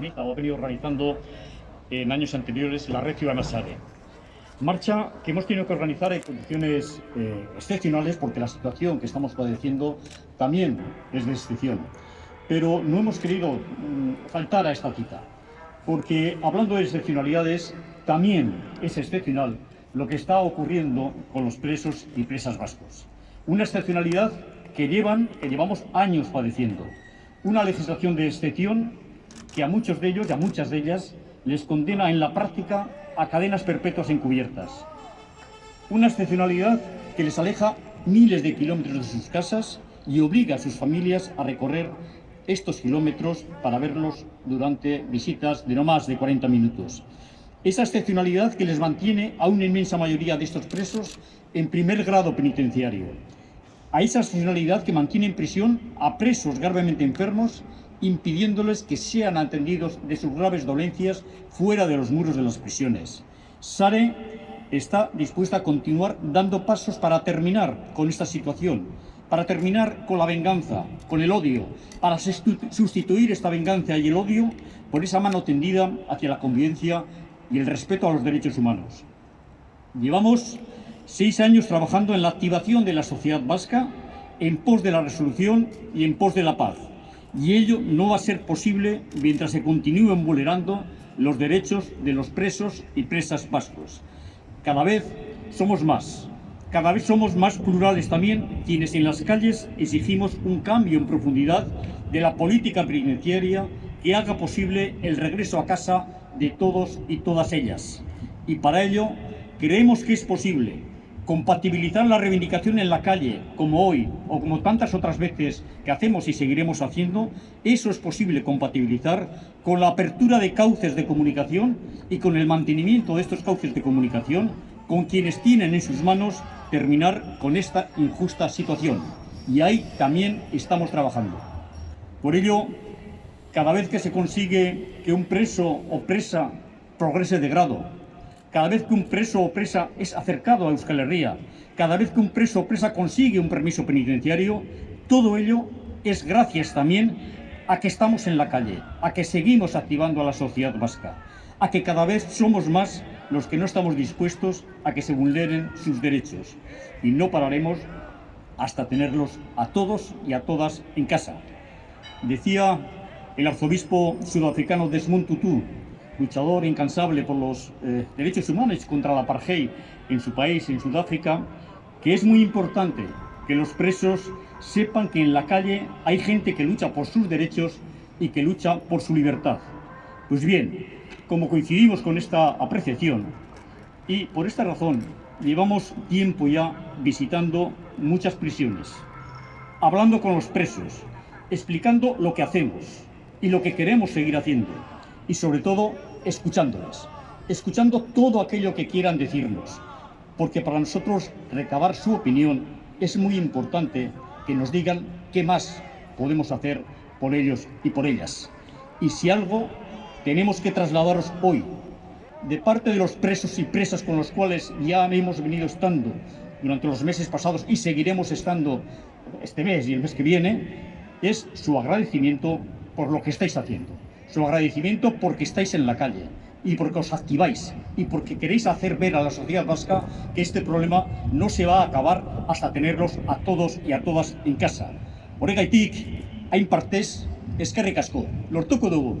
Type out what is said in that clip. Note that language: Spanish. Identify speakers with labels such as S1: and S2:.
S1: organiza o ha venido organizando en años anteriores la Red Ciudadana Sare. Marcha que hemos tenido que organizar en condiciones eh, excepcionales porque la situación que estamos padeciendo también es de excepción. Pero no hemos querido mm, faltar a esta cita, porque hablando de excepcionalidades, también es excepcional lo que está ocurriendo con los presos y presas vascos. Una excepcionalidad que, llevan, que llevamos años padeciendo. Una legislación de excepción que a muchos de ellos y a muchas de ellas les condena en la práctica a cadenas perpetuas encubiertas. Una excepcionalidad que les aleja miles de kilómetros de sus casas y obliga a sus familias a recorrer estos kilómetros para verlos durante visitas de no más de 40 minutos. Esa excepcionalidad que les mantiene a una inmensa mayoría de estos presos en primer grado penitenciario. A esa excepcionalidad que mantiene en prisión a presos gravemente enfermos impidiéndoles que sean atendidos de sus graves dolencias fuera de los muros de las prisiones. Sare está dispuesta a continuar dando pasos para terminar con esta situación, para terminar con la venganza, con el odio, para sustituir esta venganza y el odio por esa mano tendida hacia la convivencia y el respeto a los derechos humanos. Llevamos seis años trabajando en la activación de la sociedad vasca en pos de la resolución y en pos de la paz y ello no va a ser posible mientras se continúen vulnerando los derechos de los presos y presas vascos. Cada vez somos más, cada vez somos más plurales también quienes en las calles exigimos un cambio en profundidad de la política penitenciaria que haga posible el regreso a casa de todos y todas ellas. Y para ello creemos que es posible compatibilizar la reivindicación en la calle, como hoy, o como tantas otras veces que hacemos y seguiremos haciendo, eso es posible compatibilizar con la apertura de cauces de comunicación y con el mantenimiento de estos cauces de comunicación con quienes tienen en sus manos terminar con esta injusta situación. Y ahí también estamos trabajando. Por ello, cada vez que se consigue que un preso o presa progrese de grado, cada vez que un preso o presa es acercado a Euskal Herria, cada vez que un preso o presa consigue un permiso penitenciario, todo ello es gracias también a que estamos en la calle, a que seguimos activando a la sociedad vasca, a que cada vez somos más los que no estamos dispuestos a que se vulneren sus derechos y no pararemos hasta tenerlos a todos y a todas en casa. Decía el arzobispo sudafricano Desmond Tutu luchador incansable por los eh, derechos humanos contra la apartheid en su país, en Sudáfrica, que es muy importante que los presos sepan que en la calle hay gente que lucha por sus derechos y que lucha por su libertad. Pues bien, como coincidimos con esta apreciación, y por esta razón llevamos tiempo ya visitando muchas prisiones, hablando con los presos, explicando lo que hacemos y lo que queremos seguir haciendo, y sobre todo escuchándoles, escuchando todo aquello que quieran decirnos, porque para nosotros recabar su opinión es muy importante que nos digan qué más podemos hacer por ellos y por ellas. Y si algo tenemos que trasladaros hoy, de parte de los presos y presas con los cuales ya hemos venido estando durante los meses pasados y seguiremos estando este mes y el mes que viene, es su agradecimiento por lo que estáis haciendo su agradecimiento porque estáis en la calle y porque os activáis y porque queréis hacer ver a la sociedad vasca que este problema no se va a acabar hasta tenerlos a todos y a todas en casa. Horregaitik, hain partez, eskerrik asko, lortuko dugu.